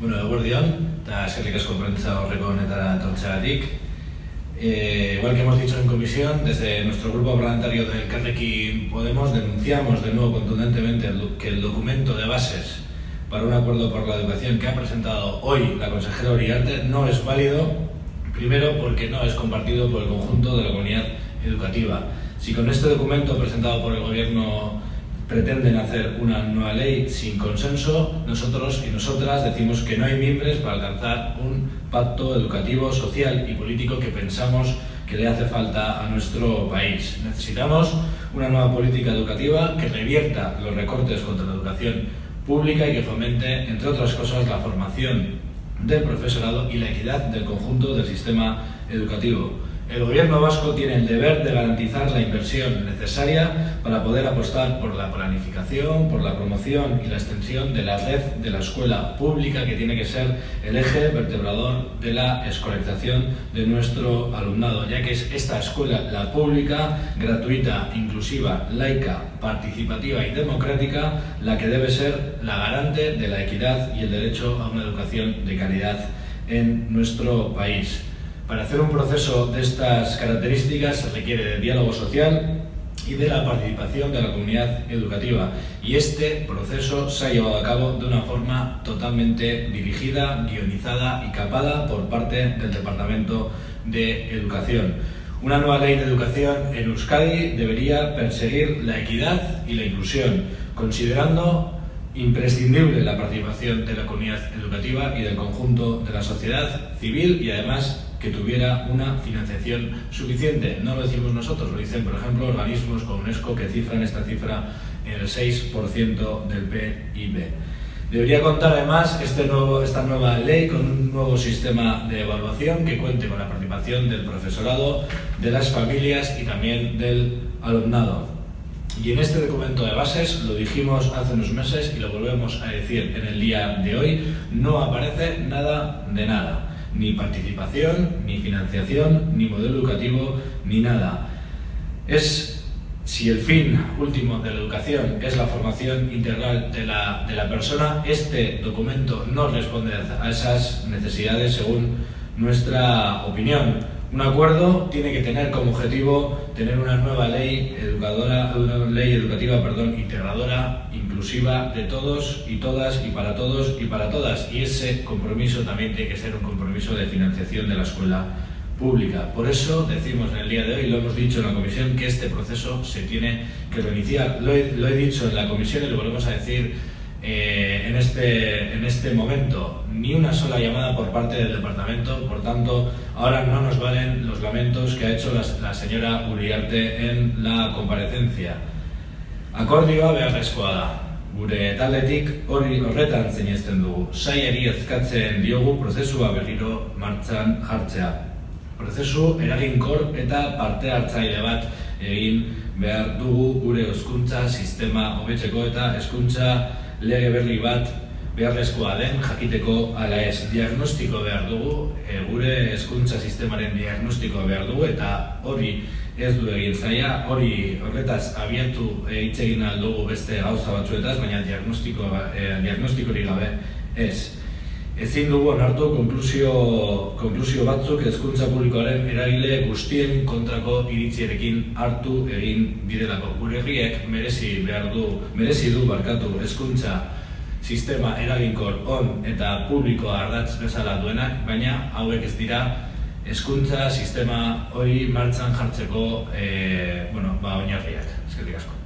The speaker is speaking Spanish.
Bueno, eguerdion, eta eskerrik asko prentza horreko honetara etortzeagatik. Eh, igual que hemos dicho en comisión, desde nuestro grupo parlamentario del Carnequín Podemos denunciamos de nuevo contundentemente que el documento de bases para un acuerdo por la educación que ha presentado hoy la consejera Uriarte no es válido, primero porque no es compartido por el conjunto de la comunidad educativa. Si con este documento presentado por el Gobierno pretenden hacer una nueva ley sin consenso, nosotros y nosotras decimos que no hay miembros para alcanzar un pacto educativo, social y político que pensamos que le hace falta a nuestro país. Necesitamos una nueva política educativa que revierta los recortes contra la educación pública y que fomente, entre otras cosas, la formación del profesorado y la equidad del conjunto del sistema educativo. El gobierno vasco tiene el deber de garantizar la inversión necesaria para poder apostar por la planificación, por la promoción y la extensión de la red de la escuela pública que tiene que ser el eje vertebrador de la escolarización de nuestro alumnado, ya que es esta escuela, la pública, gratuita, inclusiva, laica, participativa y democrática, la que debe ser la garante de la equidad y el derecho a una educación de calidad en nuestro país. Para hacer un proceso de estas características se requiere de diálogo social y de la participación de la comunidad educativa. Y este proceso se ha llevado a cabo de una forma totalmente dirigida, guionizada y capada por parte del Departamento de Educación. Una nueva ley de educación en Euskadi debería perseguir la equidad y la inclusión, considerando imprescindible la participación de la comunidad educativa y del conjunto de la sociedad civil y además que tuviera una financiación suficiente. No lo decimos nosotros, lo dicen, por ejemplo, organismos como UNESCO que cifran esta cifra en el 6% del PIB. Debería contar además este nuevo, esta nueva ley con un nuevo sistema de evaluación que cuente con la participación del profesorado, de las familias y también del alumnado. Y en este documento de bases, lo dijimos hace unos meses y lo volvemos a decir en el día de hoy, no aparece nada de nada ni participación, ni financiación, ni modelo educativo, ni nada. Es si el fin último de la educación es la formación integral de la, de la persona, este documento no responde a esas necesidades según nuestra opinión. Un acuerdo tiene que tener como objetivo tener una nueva ley educadora, una ley educativa, perdón, integradora, inclusiva de todos y todas y para todos y para todas. Y ese compromiso también tiene que ser un compromiso de financiación de la escuela pública. Por eso decimos en el día de hoy, lo hemos dicho en la comisión, que este proceso se tiene que reiniciar. Lo he, lo he dicho en la comisión y lo volvemos a decir eh, en, este, en este momento ni una sola llamada por parte del departamento, por tanto, ahora no nos valen los lamentos que ha hecho la, la señora Uriarte en la comparecencia. Akordioa beharrezkoa da. Gure taldetik hori horretan zinezten dugu. Saiari ezkatzen diogu prozesua berriro martxan jartzea. Prozesu eraginkor eta parte hartzaile bat egin behar dugu gure hezkuntza sistema hobetzeko eta hezkuntza lege berri bat beharrezkoa den jakiteko ala ez diagnostiko behar dugu, e, gure hezkuntza sistemaren diagnostikoa behar dugu eta hori ez du egin zaia, hori horretaz abiatu e, hitz egin aldugu beste gauza batzuetaz, baina diagnostiko, e, diagnostikori gabe ez. Ezin dugu onartu konklusio, konklusio batzuk hezkuntza publikoaren eragile guztien kontrako iritzierekin hartu egin direlako. Gure herriek merezi behar du, merezi du barkatu hezkuntza sistema eraginkor on eta publikoa ardatz bezala duenak, baina hauek ez dira hezkuntza sistema hori martxan jartzeko e, bueno, ba, oinarriak. Eskerrik asko.